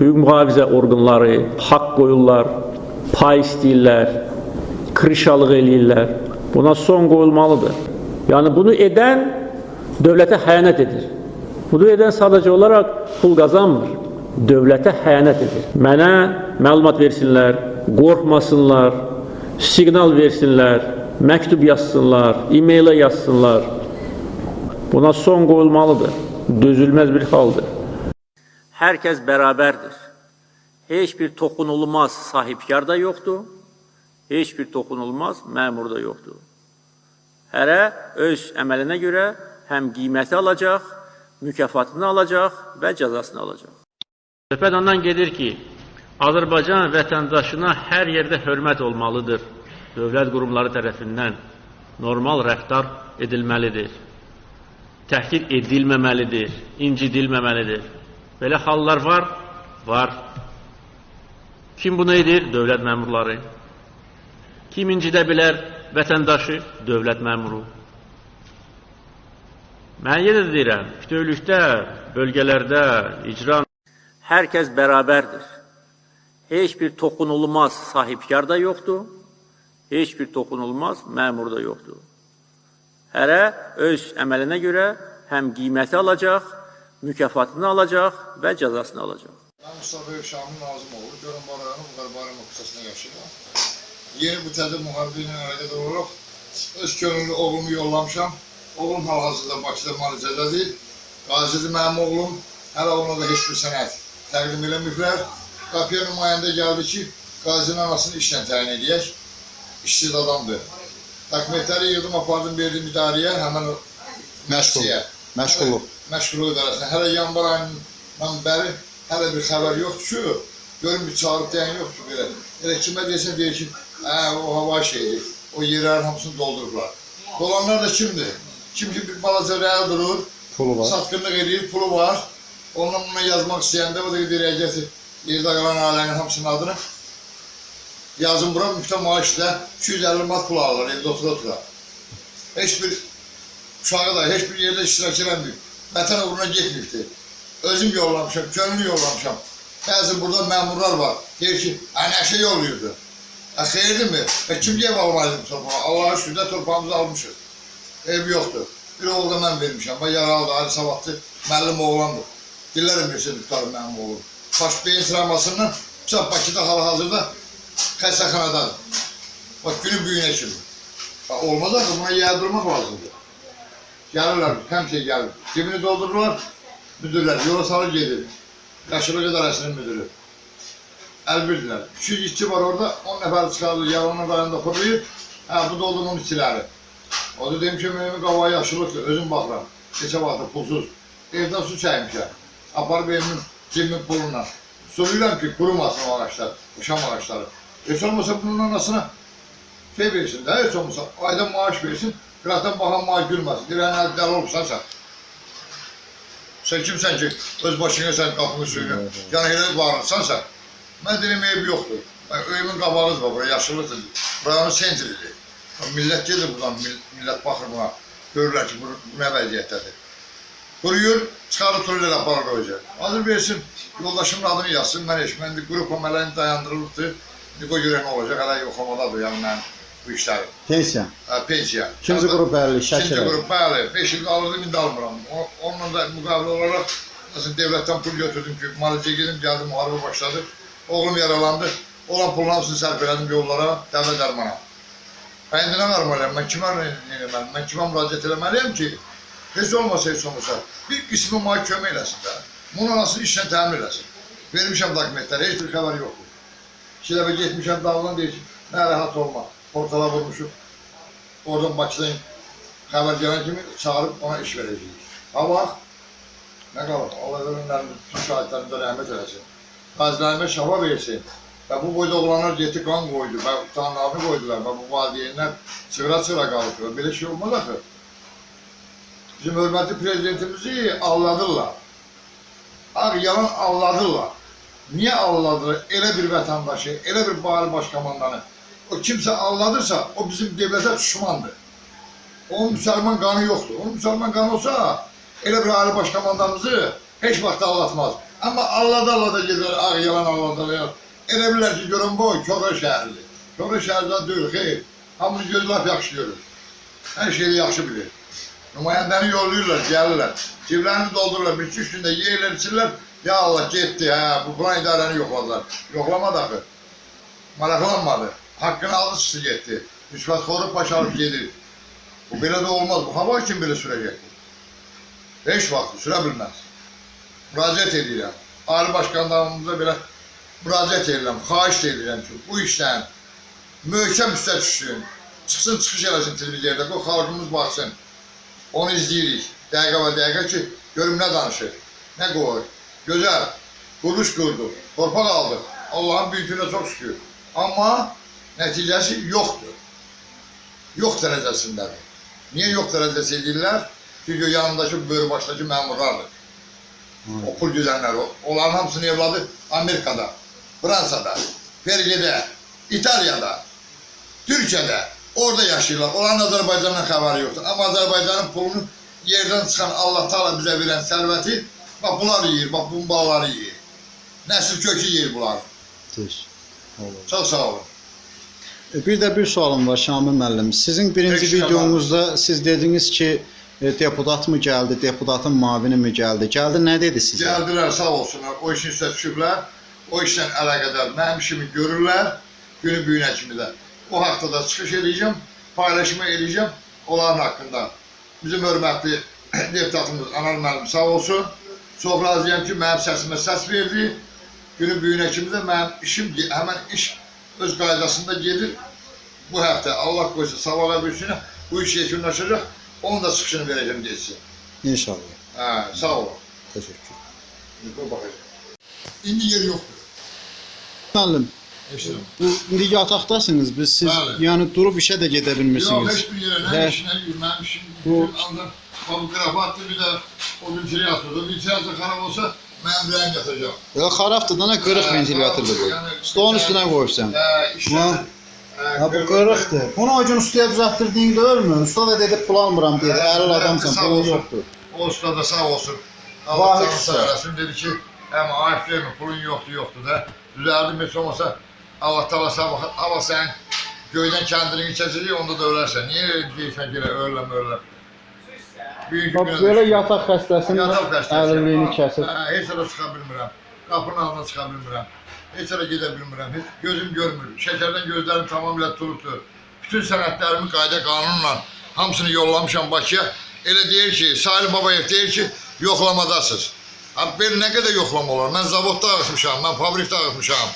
Hüquq mühafizə orqanları haqq qoyurlar, pay istəyirlər, krişalıq eləyirlər. Buna son qoyulmalıdır. Yəni bunu edən dövlətə xəyanət edir. Bunu edən sadəcə olaraq pul qazanmır. Dövlətə xəyanət edir. Mənə məlumat versinlər, qorxmasınlar, siqnal versinlər, məktub yazsınlar, e-mailə yazsınlar. Buna son qoyulmalıdır. Dözülməz bir haldır. Hər kəs bərabərdir. Heç bir toxunulmaz sahibkar da yoxdur. Heç bir toxunulmaz məmur da yoxdur. Hərə öz əməlinə görə həm qiyməti alacaq, mükafatını alacaq və cəzasını alacaq. Söhbət ondan gedir ki, Azərbaycan vətəndaşına hər yerdə hörmət olmalıdır. Dövlət qurumları tərəfindən normal rəftar edilməlidir. Təhqir edilməməlidir, incidilməməlidir. Belə hallar var, var. Kim bunu edir? Dövlət məmurları. Kim incidə bilər vətəndaşı? Dövlət məmuru. Mən yenə də deyirəm, bütövlükdə, bölgələrdə, icra hər kəs bərabərdir. Heç bir toxunulmaz sahibkar da yoxdur. Heç bir toxunulmaz məmur da yoxdur. Hərə öz əməlinə görə həm qiyməti alacaq, mükafatını alacaq və cəzasını alacaq. Mən Mustafa Şamil Nazım oğlu, Görünbə rayonu Muqarbarama qısasında yaşayıram. Yeni bu təzə müharibə ilə əlaqədar olaraq öz könüllü oğlumu yollamışam. Oğlum hal-hazırda Bakıda müalicədədir. Qazidir mənim oğlum. Hələ ona da heç bir sənət təqdim eləməyiblər. Qapıya nümayəndə gəldi ki, qazinin anasını işlə təyin edək. İşsiz adamdır. Dokumentləri yığdım, apardım, verdim idarəyə, həmən Məşğul. Məşğulluq. Məşğulluq idarəsinə. Hələ yanvar ayından bəri hələ bir xəbər yoxdur ki, görün bir çağırıb deyən yoxdur belə. Elə kimə desən deyir ki, hə, o hava şeydir, o yerlərin hamısını doldurublar. Dolanlar da kimdir? Kim ki bir balaca rəl durur, Pulu var. satqınlıq edir, pulu var. Ondan buna yazmaq istəyəndə o da gedir əgəsi yerdə qalan ailənin hamısının adını yazın bura müftə maaşla 250 mat pul alırlar evdə otura otura. Heç bir uşağı da heç bir yerdə iştirak eləməyib. Vətən uğruna getməyibdir. Özüm yollamışam, könüllü yollamışam. Bəzi burada məmurlar var. Deyir ki, hə nəşə yollayırdı. Hə xeyirdirmi? Və kim deyə almalıydı bu torpağı? Allah'a şükür də torpağımızı almışıq. Ev yoxdur. Bir oğul da mən vermişəm. Bax yaralıdır, Ali Sabatlı müəllim oğlandır. Dillər emirsə tutarım mənim oğlum. Baş beyin travmasından Bıçaq Bakıda hal-hazırda xəstəxanadadır. Bax günü büyüyünə kimi. Bax olmaz axı buna yardırmaq lazımdır. Gəlirlər, həmişə gəlir. Cibini doldururlar, müdürlər yola salır gedir. Yaşılıq idarəsinin müdürü. Əlbirdilər. 200 işçi var orada, 10 nəfər çıxardır, yalanın rayonunda fırlayır. Hə, bu da oldu onun içiləri. O da demişəm, evimin qavağı yaşılıqdır, özüm baxıram. Keçə vaxtı pulsuz. Evdən su çəkmişəm. Aparıb evimin cibimin pulunla. Soruyorum ki kurumasın o ağaçlar, o şam ağaçları. Hiç olmasa bunun anasına şey versin de, hiç olmasa ayda maaş versin, zaten bakan maaş gülmesin. Diren el deli olursan sen. Sen kimsen ki öz başına sen kapını suyunu, yani hele bağırırsan. Ben dedim ev yoktu. Ben evimin qabağız var, buraya yaşılıdır. Buranın sentridir. Millət gedir buradan, mill- millət baxır buna. Görürlər ki, bu, nə vəziyyətdədir. Quruyur, çıxarıb turlar aparır yüzden. Hazır versin, yoldaşımın adını yazsın, mən. Mən qrup əməllərini dayandırılıbdır. İndi qoy görək nə olacaq, hələ yoxlamadadır yəni mən bu. Pensiya. Hə, pensiya. İkinci qrup əlli, İkinci şəkil. qrup, bəli. 5 il alırdım, indi almıram. O, onunla da müqavilə olaraq Məsələn, devlətdən pul götürdüm ki, müalicəyə gedim, gəldim, müharibə başladı. Oğlum yaralandı. Olan pulun hamısını sərf elədim yollara, dəvə dərmana. Ben indi nə qarmalıyam, mən kimə eləməliyəm, mən kimə müraciət eləməliyəm ki, heç olmasa heç olmasa, bir qismi mənə kömək eləsin də. Bunun anasını işlə təmin eləsin. Vermişəm dokumentləri, heç bir xəbər yoxdur. İki dəfə getmişəm dağılan deyir ki, nə rahat olma, portala vurmuşuq. Oradan Bakıdan xəbər gələn kimi çağırıb ona iş verəcəyik. Ha bax, nə qalır, Allah ölümlərini, bütün şahidlərimdə rəhmət eləsin. Qazilərimə şafa versin. Və bu boyda oğlanlar getdi qan qoydu, və utanlarını qoydular, və bu valideynlər çıra-çıra qaldı. Və belə şey olmaz axı. Bizim hörmətli prezidentimizi alladırlar. Ağ yalan alladırlar. Niyə alladırlar elə bir vətəndaşı, elə bir bari başkomandanı? O kimsə alladırsa, o bizim devlətə düşmandır. Onun müsəlman qanı yoxdur. Onun müsəlman qanı olsa, elə bir ali başkomandanımızı heç vaxt aldatmaz. Amma allada allada gedir, ağ yalan allada yalan. Elə bilər ki, görün bu Kora şəhərli. Kora şəhərdə deyil, xeyr. Hamını gözü lap yaxşı görür. Hər şeyi yaxşı bilir. Nümayəndəni yollayırlar, gəlirlər. Ciblərini doldururlar, bir üç gündə yeyirlər, içirlər. Ya Allah getdi, hə, bu plan idarəni yoxladılar. Yoxlamadı axı. Maraqlanmadı. Haqqını aldı, çıxdı getdi. Rüşvətxoru başarıb gedir. Bu belə də olmaz. Bu hava kim belə sürəcək? Heç vaxt sürə bilməz. Müraciət edirəm. Ali başkanlarımıza belə müraciət edirəm, xahiş edirəm ki, bu işdən möhkəm üstə düşsün. Çıxsın, çıxış eləsin televiziyada, bu xalqımız baxsın. Onu izləyirik. Dəqiqə və dəqiqə ki, görüm nə danışır, nə qoyur. Gözəl, quruluş qurduq, torpaq aldıq. Allahın büyüklüyünə çox şükür. Amma nəticəsi yoxdur. Yox dərəcəsindədir. Niyə yox dərəcəsi edirlər? Çünki yanındakı böyür başdakı məmurlardır. O pul güdənlər, onların hamısının evladı Amerikada, Fransada, Belgidə, İtaliyada, Türkiyədə, orada yaşayırlar. Onların Azərbaycandan xəbəri yoxdur. Amma Azərbaycanın pulunu yerdən çıxan Allah Taala bizə verən sərvəti, bax bunlar yeyir, bax bu balaları yeyir. Nəsil kökü yeyir bunlar. Düz. Çox sağ olun. E, Bir də bir sualım var Şamil müəllim. Sizin birinci Peki, videonuzda siz dediniz ki, e, deputat mı gəldi, deputatın mavini mi gəldi? Gəldi nə dedi sizə? Gəldilər, sağ olsunlar, o işin üstə düşüblər. O işlə əlaqədar mənim işimi görürlər, günü büyünə kimi də. O haqda da çıxış edəcəm, paylaşma edəcəm onların haqqında. Bizim hörmətli deputatımız Anar müəllim sağ olsun. Çox razıyam ki, mənim səsimə səs verdi. Günü büyünə kimi də mənim işim, həmən iş öz qaydasında gedir. Bu həftə Allah qoysa sabaha büyüsünə bu iş yekunlaşacaq. Onun da çıxışını verəcəm geçsin. İnşallah. Hə, sağ olun. Təşəkkür. Qoy baxacaq. İndi yer yoxdur. Müəllim, Eşidirəm. bu indi yataqdasınız. Biz siz Bəli. yəni durub işə də gedə Yox, bilmirsiniz. heç bir yerə, nə Hə. işinə yürüməmişim. Bu- Bu anda bu qrafatlı bir də o ventilatorda. Ventilator xarab olsa mənim ürəyim yatacaq. Ya xarabdır da nə qırıq Hə, ventilyatordur bu. yəni- Stolun üstünə qoyursan. Hə. Ha bu qırıqdır. Bunu o gün ustaya düzəltdirdin görmü? Usta da dedi pul almıram dedi. Hə, Əril hə, adamsan, olsun. yoxdur. O usta da sağ olsun. Allah sağ eləsin. Dedi ki, həm ayıb vermə, pulun yoxdur, yoxdur da. Düzəldim, heç olmasa Allah tala sabah, hava sən göydən kəndini keçəcək, onda da ölərsən. Niyə deyirsən ki, elə öləm. Bugünkü Bax belə yataq xəstəsinin əlilliyini kəsir. Hə, heç yerə çıxa bilmirəm. Qapının ağzına çıxa bilmirəm. Heç yerə gedə bilmirəm. Heç gözüm görmür. Şəkərdən gözlərim tamamilə turubdur. Bütün sənədlərimi qayda qanunla hamısını yollamışam Bakıya. Elə deyir ki, Sahil Babayev deyir ki, yoxlamadasınız. Belə nə qədər yoxlama olar? Mən zavodda ağıtmışam, mən fabrikdə ağıtmışam.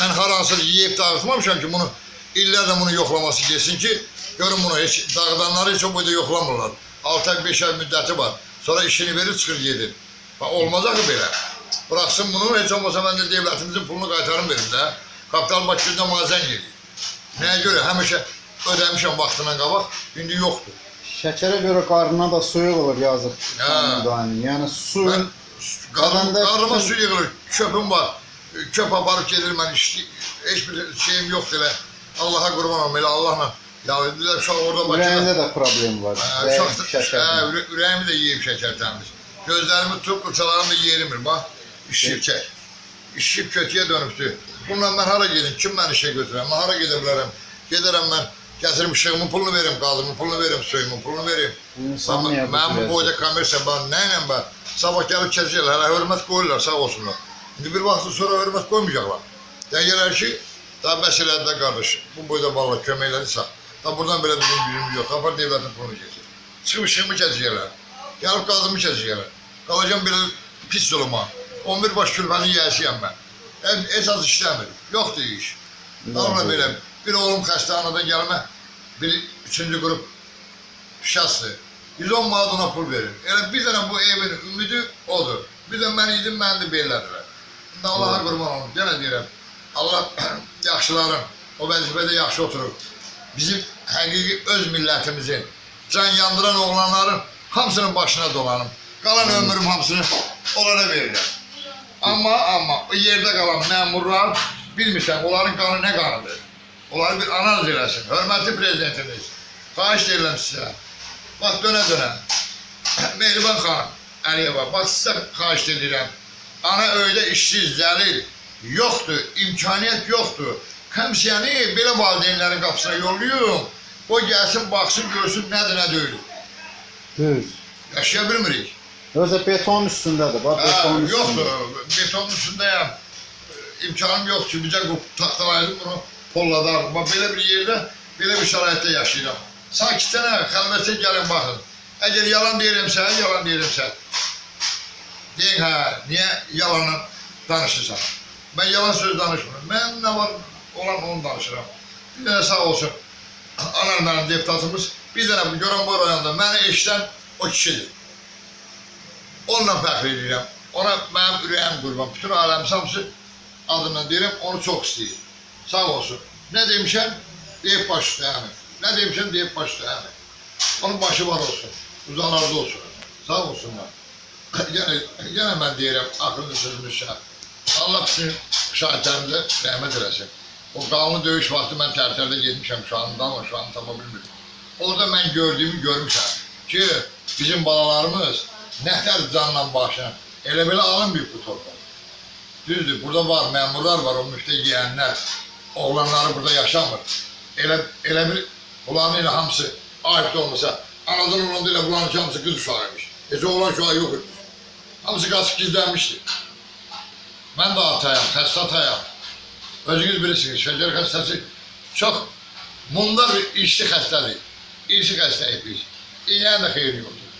Mən haransı yeyib dağıtmamışam ki, bunu illərlə bunu yoxlaması getsin ki, görün bunu heç dağıdanları heç o boyda yoxlamırlar. 6 ay, 5 ay müddəti var. Sonra işini verir, çıxır gedir. Bax, olmaz axı belə. Bıraxsın bunu, heç olmasa mən də devlətimizin pulunu qaytarım verim də. Kapital Bakıda mazen gedir. Nəyə görə? Həmişə ödəmişəm vaxtından qabaq, indi yoxdur. Şəkərə görə qarnına da suyuq olur yazıq. Hə. Yəni su Mən qarnım, Adamda qarnıma su yığılır, çöpüm var. Çöp aparıb gedir mən, iş, heç bir şeyim yoxdur elə. Allaha qurban olum, elə Allahla. Ya dedilər, uşaq orada Bakıda. ürəyində də problem var. Hə, Ürək Uşaq, hə, şəkərdən. ürə- ürəyimi də yeyib şəkər təmiz. Gözlərimi tutub, qıçalarım da yerimir, bax. İşib çək. İşib kötüyə dönübdür. Bununla mən hara gedim, kim məni işə götürər, mən hara gedə bilərəm. Gedərəm mən, gətirim işığımın pulunu verim, qazımın pulunu verim, suyumun pulunu verim. İnsan niyə Mən, bu mən bu cürə- boyda kommersiya, mən nə ilə mən? Sabah gəlib keçəcəklər, hələ hörmət qoyurlar, sağ olsunlar. İndi bir vaxt sonra hörmət qoymayacaqlar. Deyirlər ki, daha bəs elədi də qardaş, bu boyda valla kömək elədirsə, da buradan belə bizim gücümüz yox, apar devlətin pulunu keçir. Çıxıb işimi keçəcəklər, gəlib qazımı keçəcəklər. Qalacam belə pis yoluma. 11 baş külfəni yiyəsiyəm mən. Esas işləmir, yoxdur iş. Dalma belə, bir oğlum xəstə anadan gəlmə, bir üçüncü qrup şəxsdir. 110 manat ona pul verir. Elə bir dənə bu evin ümidi odur. Bir də mən idim, məni də belədilər. İndi Allaha qurban olum, yenə deyirəm. Allah yaxşıların, o vəzifədə yaxşı oturub. Bizim həqiqi öz millətimizin, can yandıran oğlanların hamısının başına dolanım. Qalan ömrüm hamısını onlara verirəm. Amma, amma o yerdə qalan məmurlar bilmirsən, onların qanı nə qanıdır? Onları bir analiz eləsin. Hörmətli prezidentimiz, xahiş edirəm sizə. Bax, dönə-dönə. Mehriban xanım Əliyeva, bax sizə xahiş edirəm. ana öydə işsiz, zəlil yoxdur, imkaniyyət yoxdur. Həmşəni belə valideynlərin qapısına yollayıyorum. O gəlsin, baxsın, görsün nədir, nə deyil. Düz. Yaşaya bilmirik. Özə beton üstündədir. Bax beton üstündə. yoxdur, betonun üstündəyəm. İmkanım yoxdur, bizə taxtalaydım bunu polladar. Bax belə bir yerdə, belə bir şəraitdə yaşayıram. Sakitcənə, xəlvətcə gəlin baxın. Əgər yalan deyirəmsə, yalan deyirəmsə, deyin hə, niyə yalanla danışırsan? Mən yalan söz danışmıram. Mən nə var, olan onu danışıram. Bir dənə sağ olsun, mənim deputatımız, bir dənə bu görən bu rayonda məni eşidən o kişidir. Onunla fəxr edirəm. Ona mənim ürəyim qurban. Bütün aləmin hamısı adından deyirəm, onu çox istəyir. Sağ olsun. Nə demişəm? Deyib baş üstə həmin. Nə demişəm? Deyib baş üstə. Onun başı var olsun. Uzaqlarda olsun. Sağ olsunlar. yenə, yenə mən deyirəm, axırıncı sözümüz şəhər. Allah bütün şahidlərimizə rəhmət eləsin. O qanlı döyüş vaxtı mən tərtərdə getmişəm ama şu an tapa bilmirəm. Orada mən gördüyümü görmüşəm ki, bizim balalarımız nətər canla başla elə belə alın bir bu torpaq. Düzdür, burada var, məmurlar var, o müftə yeyənlər, oğlanları burada yaşamır. Elə, elə bir, bunların elə hamısı ayıb da olmasa, anadan olanda elə bunların hamısı qız uşağıymış. Heç oğlan uşağı yox imiş. Hamısı qaçıb gizlənmişdi. Mən də atayam, xəstə atayam. Özünüz bilirsiniz, şəkər xəstəsi çox mundar bir işli xəstədir. İşli xəstəyik biz. İynənin də xeyri yoxdur.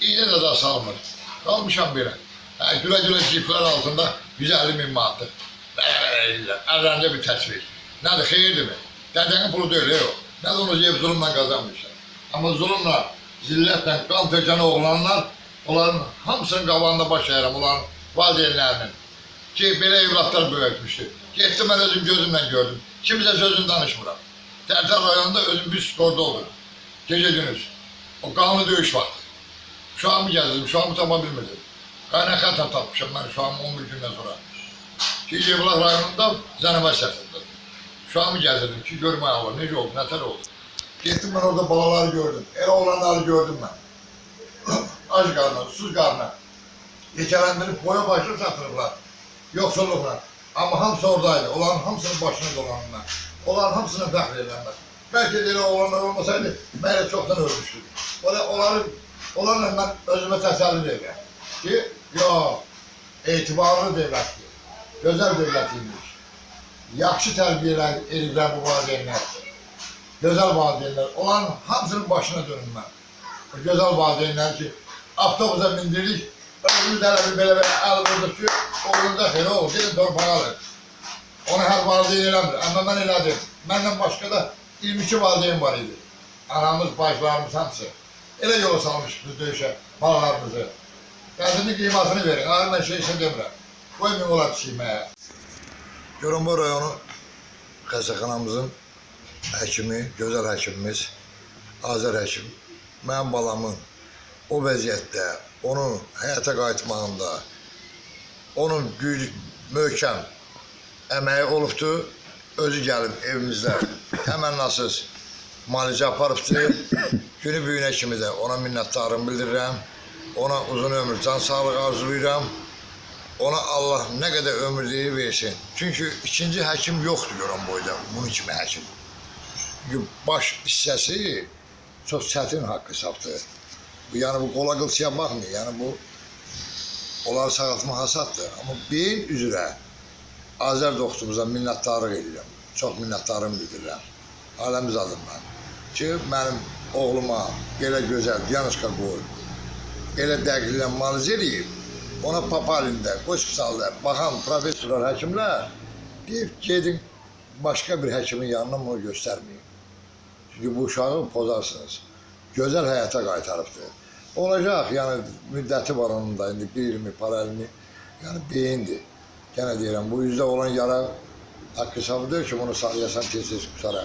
İynə də daha salmır. Qalmışam belə. Hə, gülə-gülə ciplər altında 150 min manatlıq. Belə-belə eləyirlər. Əllərində bir təsvir. Nədir, xeyirdirmi? Dədənin pulu deyil, yox. Nə onu yeyib zulümlə qazanmışlar. Amma zulümlə, zillətlə, qan tökən oğlanlar, onların hamısının qabağında baş əyirəm, onların valideynlərinin ki, belə evlatlar böyütmüşdü. Getdim mən özüm gözümlə gördüm. Kimsə sözünü danışmıram. Tərtər rayonunda özüm bir skorda olur. Gecə gündüz. O qanlı döyüş vaxtı. Şu an mı gəzdim, şu an mı tapa bilmirdim. Qaynaqata tapmışam mən şu an 11 gündən sonra. Ki, Yevlaq rayonunda Zənəbə səsində. Şu an mı gəzirdim ki, görməyə olur, necə oldu, nətər oldu. Getdim mən orada balaları gördüm, elə olanları gördüm mən. Ac qarnına, susuz qarnına. Keçələndirib boya başını satırıblar. Yoxsulluqla. Amma hamısı oradaydı. Onların hamısının başına dolanırlar. Onların hamısına fəxr edənlər. Bəlkə də elə olanlar olmasaydı, mən çoxdan ölmüşdüm. Ola, onları, onlarla mən özümə təsəlli verirəm. Ki, yox, etibarlı devlətdir. Gözəl devlətiymiş. Yaxşı tərbiyə ediblər bu valideynlər. Gözəl valideynlər. Onların hamısının başına dönüm mən. O gözəl valideynlər ki, avtobusa mindirdik, özümüz hələ bir belə-belə əl vurduq ki, oğlunda xeyr oldu, gedin torpağı alın. Onu hər valideyn eləmir, amma mən elədim. Məndən başqa da 22 valideyn var idi. Anamız, bacılarımız hamısı. Elə yola salmış biz döyüşə, balalarımızı. Qədrini qiymatını verin, mən şey isə demirəm. Qoymayın ola pişiyməyə. Görünbə rayonu xəstəxanamızın həkimi, gözəl həkimimiz, Azər həkim, mənim balamın o vəziyyətdə, onun həyata qayıtmağında, onun güc, möhkəm əməyi olubdur, özü gəlib evimizdə təmənnasız müalicə aparıbdır. Günü büyünə kimi də ona minnətdarım bildirirəm. Ona uzun ömür, can sağlığı arzulayıram. Ona Allah nə qədər ömürlüyü versin. Çünki ikinci həkim yoxdur görən boyda, bunun kimi həkim. Çünki baş hissəsi çox çətin haqq hesabdır. Bu, yəni bu qola qılçıya baxmır. Yəni bu onları sağaltmaq hasaddır. Amma beyin üzrə Azər dostumuza minnətdarlıq edirəm. Çox minnətdarım bildirirəm. Aləmiz adından. Ki, mənim oğluma belə gözəl diagnostika qoyub, elə dəqiqlə müalicə eləyib, ona papalində, hospitalda baxan professorlar, həkimlər deyib gedin başqa bir həkimin yanına bunu göstərməyin. Çünki bu uşağı pozarsınız. Gözəl həyata qaytarıbdır. Olacaq, yəni müddəti var onun da, indi bir ilmi, paralelmi, yəni beyindir. Yenə deyirəm, bu üzdə olan yara haqq hesabı deyil ki, bunu sağlayasan tez-tez qusara.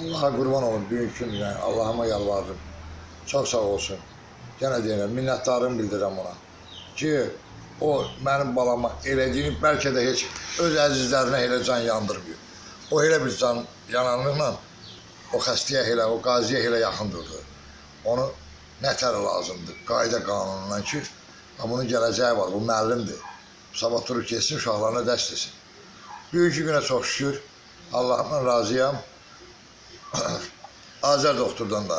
Allaha qurban olun, büyük gün, yəni Allahıma yalvardım. Çox sağ olsun. Yenə deyirəm, minnətdarım bildirirəm ona. Ki, o mənim balama elədiyini bəlkə də heç öz əzizlərinə elə can yandırmıyor. O elə bir can yananlıqla o xəstəyə elə, o qaziyə elə yaxın durdu. Onu nətər lazımdır, qayda qanunundan ki, bunun gələcəyi var, bu müəllimdir. sabah durub keçsin, uşaqlarına dəst etsin. Bugünkü günə çox şükür, Allahımdan razıyam. Azər doktordan da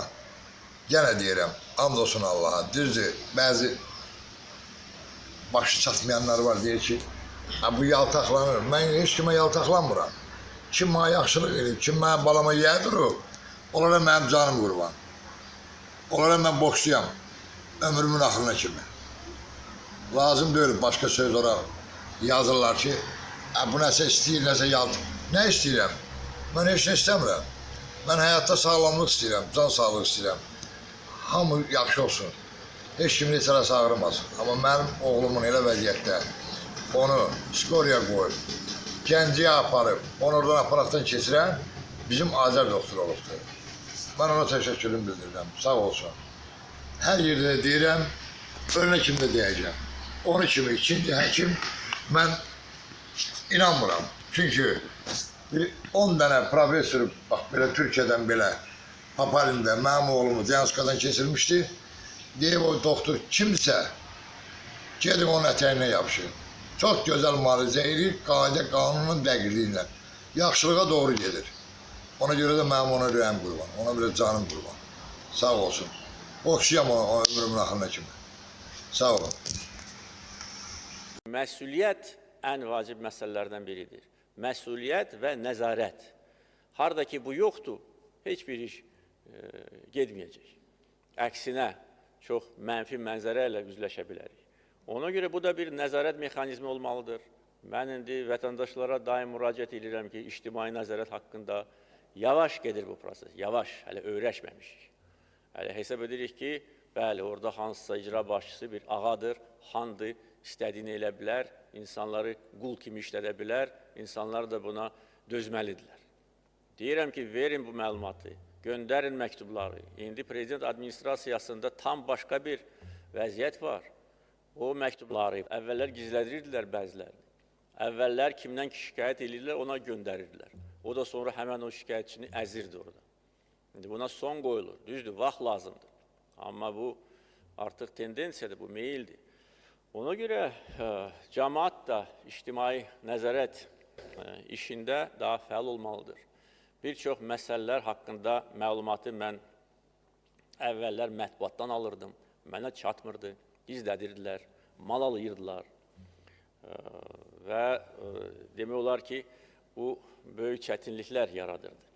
yenə deyirəm, and olsun Allaha. Düzdür, bəzi başı çatmayanlar var deyir ki, "Ha, bu yaltaqlanır. Mən heç kimə yaltaqlanmıram. Kim mənə yaxşılıq edib, kim mənim balama yer durub, onlara mənim canım qurban. Onlara mən boksuyam. Ömrümün axırına kimi. Lazım deyil başqa söz ora yazırlar ki, "Ha, bu nəsə istəyir, nəsə yalt. Nə istəyirəm? Mən heç nə istəmirəm. Mən həyatda sağlamlıq istəyirəm, can sağlığı istəyirəm. Hamı yaxşı olsun. Heç kimin arası ağrımasın. Amma mənim oğlumun elə vəziyyətdə onu skoriya qoyub, Gəncəyə aparıb, onu oradan aparatdan keçirən bizim Azər doktor olubdur. Mən ona təşəkkürümü bildirirəm. Sağ olsun. Hər yerdə də deyirəm, ölünə kimi də deyəcəm. Onu kimi ikinci həkim mən inanmıram. Çünki bir 10 dənə professor bax belə Türkiyədən belə Papalində mənim oğlumu Diyanskadan keçirmişdi. Deyib o doktor kimsə gedin onun ətəyindən yapışın. Çox gözəl müalicə edir, qayda qanunun dəqiqliyi ilə. Yaxşılığa doğru gedir. Ona görə də mənim ona ürəyim qurban, ona görə canım qurban. Sağ olsun. Oxşayam o, o ömrümün axırına kimi. Sağ olun. Məsuliyyət ən vacib məsələlərdən biridir. Məsuliyyət və nəzarət. Harda ki bu yoxdur, heç bir iş e, getməyəcək. Əksinə, çox mənfi mənzərə ilə üzləşə bilərik. Ona görə bu da bir nəzarət mexanizmi olmalıdır. Mən indi vətəndaşlara daim müraciət edirəm ki, ictimai nəzarət haqqında yavaş gedir bu proses, yavaş, hələ öyrəşməmişik. Hələ hesab edirik ki, bəli, orada hansısa icra başçısı bir ağadır, xandır, istədiyini elə bilər, insanları qul kimi işlədə bilər, insanlar da buna dözməlidirlər. Deyirəm ki, verin bu məlumatı, göndərin məktubları. İndi prezident administrasiyasında tam başqa bir vəziyyət var. O məktubları əvvəllər gizlədirdilər bəzilərini. Əvvəllər kimdən ki şikayət edirlər, ona göndərirdilər. O da sonra həmən o şikayətçini əzirdi orada. İndi buna son qoyulur. Düzdür, vaxt lazımdır. Amma bu artıq tendensiyadır, bu meyildir. Ona görə ə, cəmaat da ictimai nəzarət ə, işində daha fəal olmalıdır. Bir çox məsələlər haqqında məlumatı mən əvvəllər mətbuatdan alırdım. Mənə çatmırdı, gizlədirdilər, mal alayırdılar. Ə, və ə, demək olar ki, bu böyük çətinliklər yaradırdı.